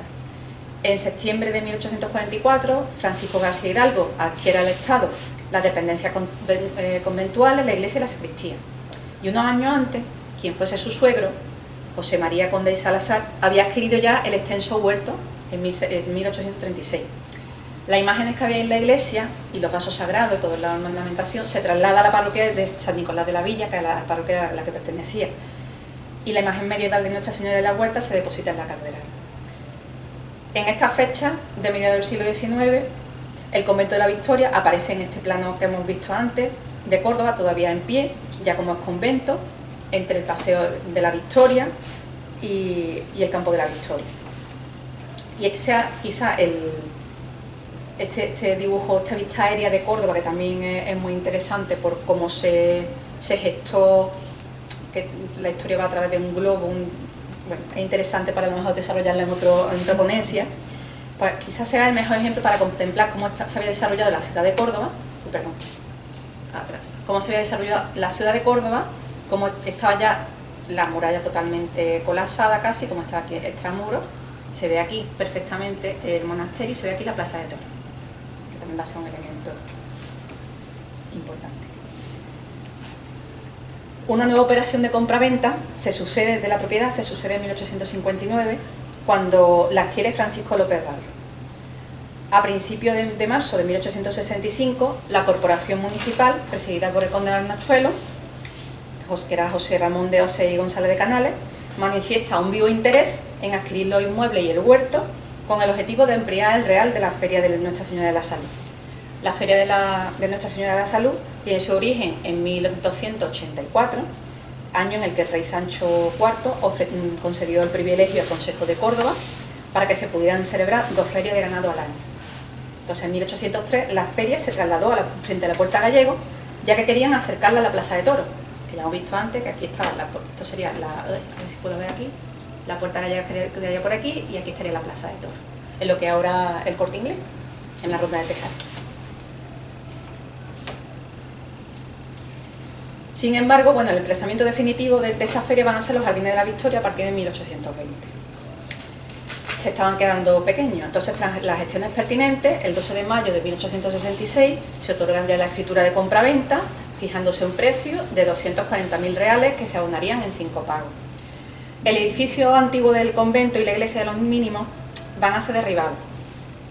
En septiembre de 1844, Francisco García Hidalgo adquiere al Estado las dependencias eh, conventuales, la iglesia y la sacristía. Y unos años antes, quien fuese su suegro, José María Conde y Salazar, había adquirido ya el extenso huerto en 1836. Las imágenes que había en la iglesia y los vasos sagrados toda la ornamentación se traslada a la parroquia de San Nicolás de la Villa, que es la parroquia a la que pertenecía. Y la imagen medieval de Nuestra Señora de la Huerta se deposita en la catedral. En esta fecha, de mediados del siglo XIX, el convento de la Victoria aparece en este plano que hemos visto antes, de Córdoba, todavía en pie, ya como es convento, entre el Paseo de la Victoria y, el Campo de la Victoria. Y este sea quizá el, este, este, dibujo, esta vista aérea de Córdoba, que también es, muy interesante por cómo se, gestó, que la historia va a través de un globo, bueno, es interesante para lo mejor desarrollarla en, otro, en otra ponencia, pues quizás sea el mejor ejemplo para contemplar cómo se había desarrollado la ciudad de Córdoba, perdón, atrás, cómo se había desarrollado la ciudad de Córdoba como estaba ya la muralla totalmente colapsada casi, como está aquí extramuro, se ve aquí perfectamente el monasterio y se ve aquí la plaza de Toros, que también va a ser un elemento importante. Una nueva operación de compra-venta se sucede de la propiedad, se sucede en 1859, cuando la adquiere Francisco López Barro. A principios de, marzo de 1865, la Corporación Municipal, presidida por el conde Arnachuelo, que era José Ramón de Ose y González de Canales, manifiesta un vivo interés en adquirir los inmuebles y el huerto con el objetivo de emplear el real de la Feria de Nuestra Señora de la Salud. La Feria de, Nuestra Señora de la Salud tiene su origen en 1284, año en el que el rey Sancho IV concedió el privilegio al Consejo de Córdoba para que se pudieran celebrar dos ferias de ganado al año. Entonces, en 1803, la feria se trasladó a la, frente a la Puerta Gallego, ya que querían acercarla a la Plaza de Toros, que ya hemos visto antes, que aquí estaba, la, esto sería la, a ver si puedo ver aquí, la puerta gallega quedaría por aquí y aquí estaría la plaza de toros, en lo que ahora el corte inglés, en la ronda de Tejar. Sin embargo, bueno, el emplazamiento definitivo de, esta feria van a ser los Jardines de la Victoria a partir de 1820. Se estaban quedando pequeños, entonces tras las gestiones pertinentes, el 12 de mayo de 1866 se otorgan ya la escritura de compra-venta fijándose un precio de 240.000 reales que se abonarían en cinco pagos. El edificio antiguo del convento y la iglesia de los mínimos van a ser derribados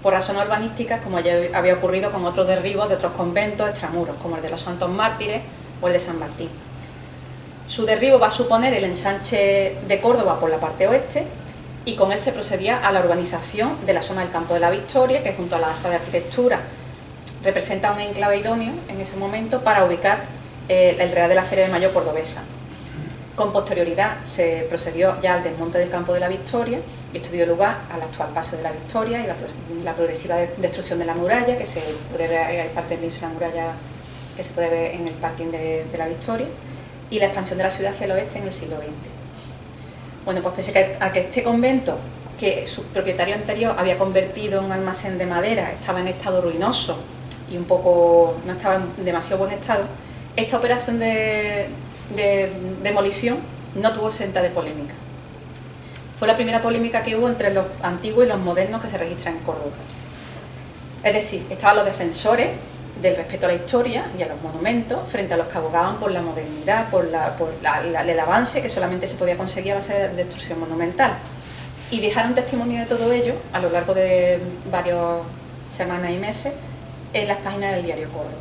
por razones urbanísticas como ya había ocurrido con otros derribos de otros conventos extramuros, como el de los Santos Mártires o el de San Martín. Su derribo va a suponer el ensanche de Córdoba por la parte oeste y con él se procedía a la urbanización de la zona del Campo de la Victoria, que junto a la asa de arquitectura representa un enclave idóneo en ese momento para ubicar eh, el Real de la Feria de Mayo cordobesa. Con posterioridad se procedió ya al desmonte del Campo de la Victoria y esto dio lugar al actual paso de la Victoria y la, progresiva destrucción de la muralla, que se puede ver, parte de la muralla que se puede ver en el parking de, de la Victoria, y la expansión de la ciudad hacia el oeste en el siglo XX. Bueno, pues pese a que este convento, que su propietario anterior había convertido en un almacén de madera, estaba en estado ruinoso y un poco no estaba en demasiado buen estado, esta operación de, demolición no tuvo senta de polémica. Fue la primera polémica que hubo entre los antiguos y los modernos que se registran en Córdoba. Es decir, estaban los defensores del respeto a la historia y a los monumentos frente a los que abogaban por la modernidad, por, el avance que solamente se podía conseguir a base de destrucción monumental. Y dejaron testimonio de todo ello a lo largo de varias semanas y meses en las páginas del diario Córdoba.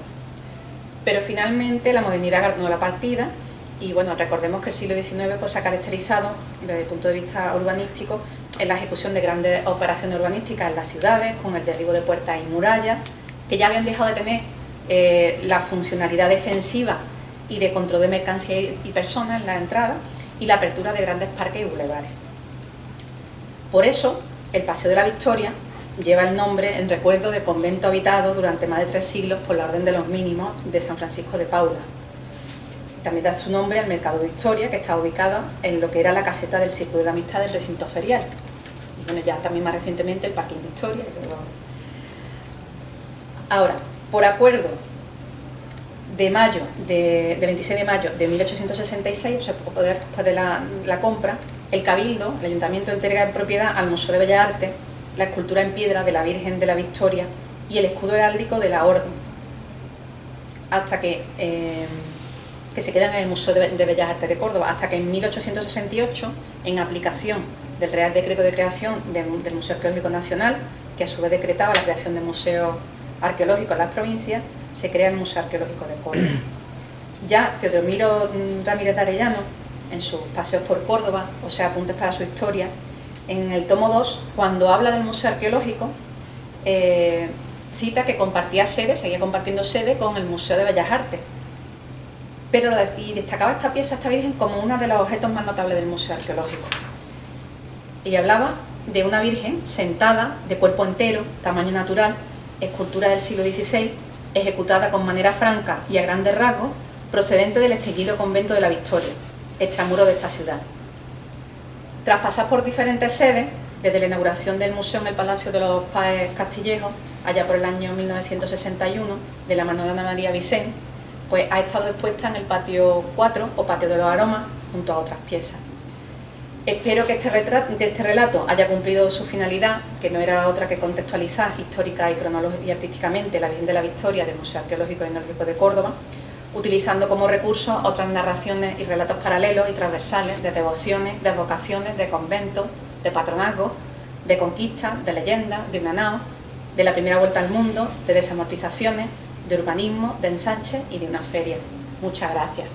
Pero finalmente la modernidad ganó la partida y bueno, recordemos que el siglo XIX pues, se ha caracterizado desde el punto de vista urbanístico en la ejecución de grandes operaciones urbanísticas en las ciudades, con el derribo de puertas y murallas, que ya habían dejado de tener eh, la funcionalidad defensiva y de control de mercancías y personas en la entrada y la apertura de grandes parques y bulevares. Por eso, el Paseo de la Victoria lleva el nombre en recuerdo de convento habitado durante más de tres siglos por la Orden de los Mínimos de San Francisco de Paula. También da su nombre al Mercado Victoria, que está ubicado en lo que era la caseta del Círculo de la Amistad del recinto ferial. Y bueno, ya también más recientemente el Parking Victoria, Ahora, por acuerdo de mayo, de, 26 de mayo de 1866, o sea, poco después de la, compra, el Cabildo, el Ayuntamiento entrega en propiedad al Museo de Bellas Artes la escultura en piedra de la Virgen de la Victoria y el escudo heráldico de la Orden, hasta que, eh, que se quedan en el Museo de, Bellas Artes de Córdoba, hasta que en 1868, en aplicación del Real Decreto de Creación del Museo Arqueológico Nacional, que a su vez decretaba la creación de museos arqueológico en las provincias, se crea el Museo Arqueológico de Córdoba. Ya Teodomiro Ramírez de Arellano, en sus paseos por Córdoba, o sea, apuntes para su historia, en el tomo 2, cuando habla del Museo Arqueológico, eh, cita que compartía sede, seguía compartiendo sede con el Museo de Bellas Artes. Pero, y destacaba esta pieza, esta Virgen, como uno de los objetos más notables del Museo Arqueológico. Y hablaba de una Virgen sentada, de cuerpo entero, tamaño natural, escultura del siglo XVI, ejecutada con manera franca y a grandes rasgos, procedente del extinguido convento de la Victoria, extramuro de esta ciudad. Tras pasar por diferentes sedes, desde la inauguración del museo en el Palacio de los Páez Castillejos, allá por el año 1961, de la mano de Ana María Vicente, pues ha estado expuesta en el patio 4 o patio de los aromas, junto a otras piezas. Espero que este, este, relato haya cumplido su finalidad, que no era otra que contextualizar histórica y y artísticamente la Virgen de la Victoria del Museo Arqueológico y Etnológico de Córdoba, utilizando como recurso otras narraciones y relatos paralelos y transversales de devociones, de vocaciones, de conventos, de patronazgo, de conquistas, de leyendas, de unanao, de la primera vuelta al mundo, de desamortizaciones, de urbanismo, de ensanche y de una feria. Muchas gracias.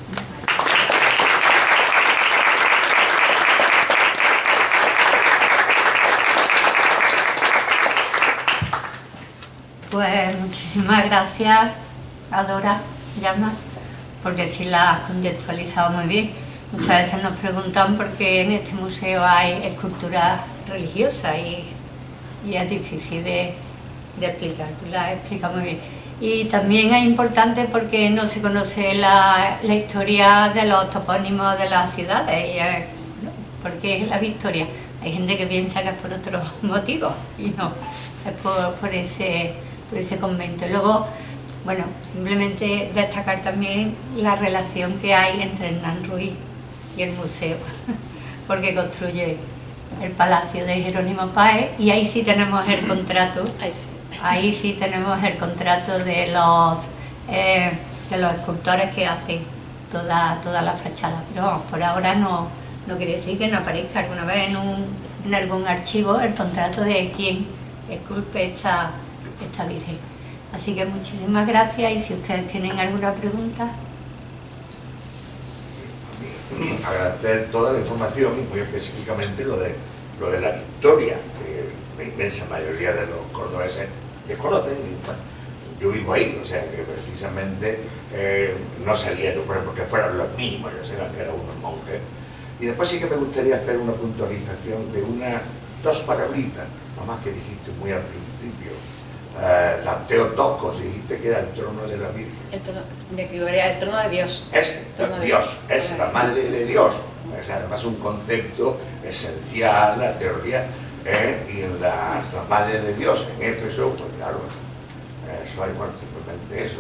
Pues muchísimas gracias, Adora Llama, porque sí la has contextualizado muy bien. Muchas veces nos preguntan por qué en este museo hay esculturas religiosas y, es difícil de, explicar, tú la has explicado muy bien. Y también es importante porque no se conoce la, historia de los topónimos de las ciudades, y porque es la Victoria. Hay gente que piensa que es por otros motivos y no, es por ese por ese convento. Luego, bueno, simplemente destacar también la relación que hay entre Hernán Ruiz y el museo, porque construye el palacio de Jerónimo Páez y ahí sí tenemos el contrato, ahí sí. Tenemos el contrato de los, eh, de los escultores que hacen toda, toda la fachada, pero por ahora no, no quiere decir que no aparezca. Alguna vez en un en algún archivo el contrato de quien esculpe esta, esta Virgen. Así que muchísimas gracias y si ustedes tienen alguna pregunta. Agradecer toda la información y muy específicamente lo de, lo de la victoria, que la inmensa mayoría de los cordobeses desconocen. Yo vivo ahí, o sea que precisamente eh, no salieron, por ejemplo, que fueran los mínimos, yo sé que eran unos monjes. Y después sí que me gustaría hacer una puntualización de unas dos palabritas, más que dijiste muy al principio. Eh, la Teotocos, dijiste que era el trono de la Virgen. El trono, me equivocaría, el trono de Dios. Es trono de Dios, es la madre de Dios. Es además un concepto esencial, la teoría, ¿eh? y la, la madre de Dios en Éfeso, pues claro, eso hay bueno, simplemente eso.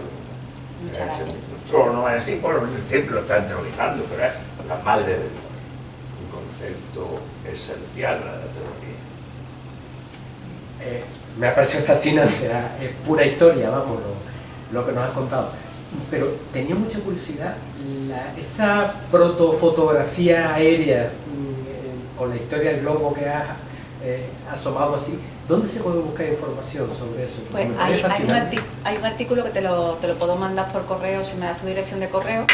El trono es así, bueno, el templo está entronizando, pero es la madre de Dios. Un concepto esencial a la teología. Eh, me ha parecido fascinante, era- es pura historia, vamos, lo, lo que nos has contado. Pero tenía mucha curiosidad, la- esa protofotografía aérea mm, con la historia del globo que has eh, asomado así, ¿dónde se puede buscar información sobre eso? Pues hay, hay, un hay un artículo que te lo, te lo puedo mandar por correo si me das tu dirección de correo.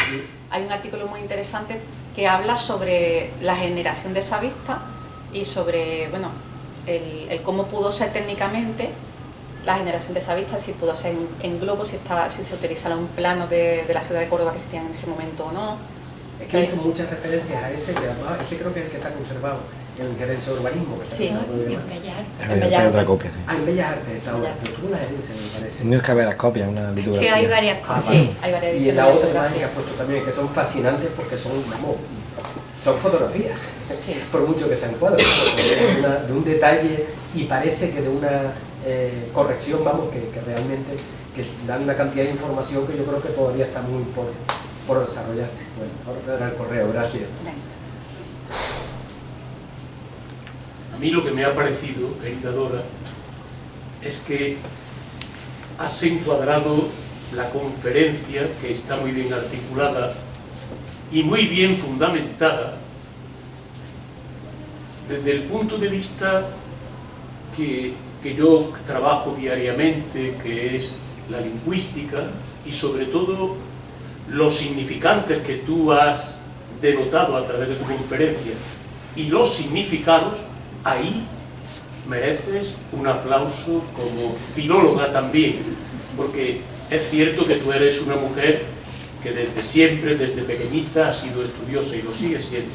Hay un artículo muy interesante que habla sobre la generación de esa vista y sobre, bueno, el, el cómo pudo ser técnicamente la generación de esa vista, si pudo ser en, en globo, si, está, si se utilizaron un plano de, de la ciudad de Córdoba que existían en ese momento o no. Es que hay muchas referencias a ese, que además es que creo que es el que está conservado en el gerencia de urbanismo. que Sí. Y muy en bien. Bellar. En Hay Bellas otra Artes. copia, sí. Ah, en Bellas Artes está ahora, Bellas pero tú la herencia, me parece. Tienes que ver las copias, una Sí, hay varias Ah, cosas. Sí, hay varias Y en ediciones la de otra que has puesto también, que son fascinantes porque son, vamos, son fotografías, Sí. por mucho que sean cuadros, una- de un detalle y parece que de una eh, corrección, vamos, que, que realmente que dan una cantidad de información que yo creo que todavía está muy por, por desarrollar. Bueno, ahora era el correo, gracias. A mí lo que me ha parecido, querida Dora, es que has encuadrado la conferencia, que está muy bien articulada y muy bien fundamentada, desde el punto de vista que, que yo trabajo diariamente, que es la lingüística, y sobre todo los significantes que tú has denotado a través de tu conferencia y los significados, ahí mereces un aplauso como filóloga también, porque es cierto que tú eres una mujer que desde siempre, desde pequeñita, ha sido estudiosa y lo sigue siendo.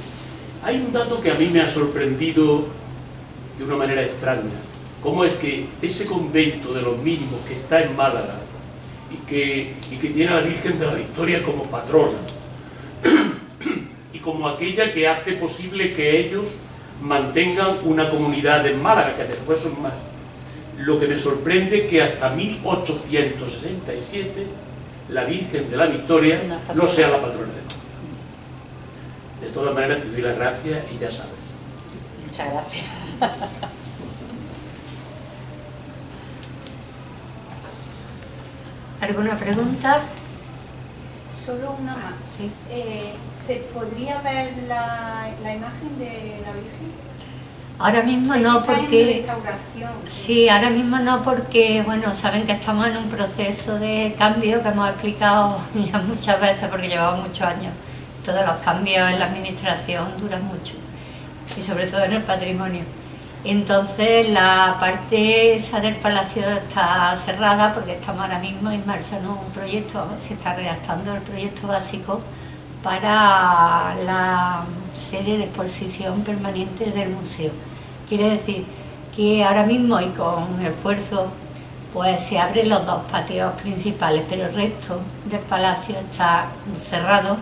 Hay un dato que a mí me ha sorprendido de una manera extraña. ¿Cómo es que ese convento de los mínimos que está en Málaga y que, y que tiene a la Virgen de la Victoria como patrona y como aquella que hace posible que ellos mantengan una comunidad en Málaga, que después son más. Lo que me sorprende que hasta 1867 la Virgen de la Victoria No sea la patrona de Málaga. De todas maneras te doy las gracias y ya sabes. Muchas gracias. ¿Alguna pregunta? Solo una más. Sí. Eh, ¿Se podría ver la, la imagen de la Virgen? Ahora mismo no porque... Sí, ahora mismo no porque, bueno, saben que estamos en un proceso de cambio que hemos explicado ya muchas veces porque llevamos muchos años. Todos los cambios en la administración duran mucho y sobre todo en el patrimonio. Entonces la parte esa del palacio está cerrada porque estamos ahora mismo inmersos en un proyecto, se está redactando el proyecto básico para la sede de exposición permanente del museo. Quiere decir que ahora mismo y con esfuerzo pues se abren los dos patios principales, pero el resto del palacio está cerrado,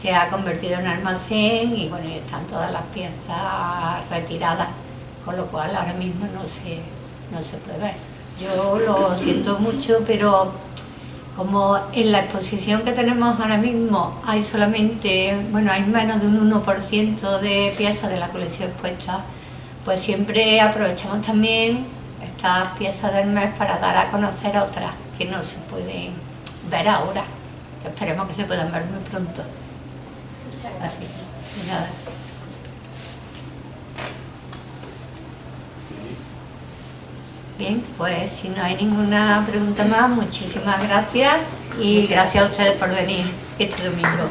se ha convertido en almacén y bueno, están todas las piezas retiradas, con lo cual ahora mismo no se, no se puede ver. Yo lo siento mucho, pero como en la exposición que tenemos ahora mismo hay solamente, bueno, hay menos de un 1% de piezas de la colección expuesta, pues siempre aprovechamos también estas piezas del mes para dar a conocer otras que no se pueden ver ahora, que esperemos que se puedan ver muy pronto. Así, nada. Bien, pues si no hay ninguna pregunta más, muchísimas gracias y gracias a ustedes por venir este domingo.